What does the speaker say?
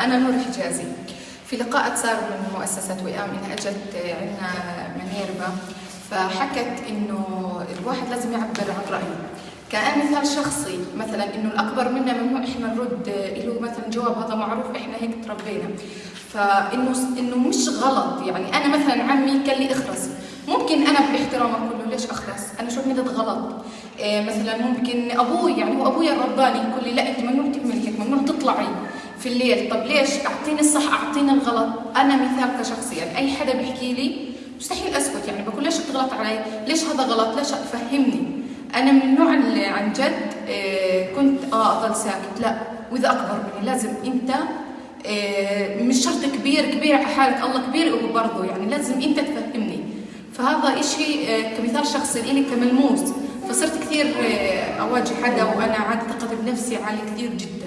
أنا نور حجازي. في لقاء صار من مؤسسة وئام إنها أجت عندنا منيربا فحكت إنه الواحد لازم يعبر عن رأيه. كأن مثال شخصي مثلا إنه الأكبر منا ممنوع إحنا نرد له مثلا جواب هذا معروف إحنا هيك تربينا. فإنه إنه مش غلط. يعني أنا مثلا عمي قال لي اخرس ممكن أنا باحترامك كله ليش اخرس أنا شو مدد غلط؟ إيه مثلا ممكن أبوي يعني هو أبوي الرباني يقول لي لا أنت ممنوع تعملي هيك ممنوع تطلعي. في الليل. طب ليش؟ أعطيني الصح أعطيني الغلط. أنا مثال كشخص يعني أي حدا بيحكي لي مستحيل أسكت يعني بقول ليش بتغلط علي؟ ليش هذا غلط؟ ليش فهمني أنا من النوع اللي عن جد إيه كنت آه اضل ساكت. لا وإذا أكبر مني لازم أنت إيه مش شرط كبير كبير على حالك. الله كبير برضه يعني لازم أنت تفهمني. فهذا إشي إيه كمثال شخصي لي كملموس. فصرت كثير أواجه حدا وأنا عندي ثقتي بنفسي عالية كثير جدا.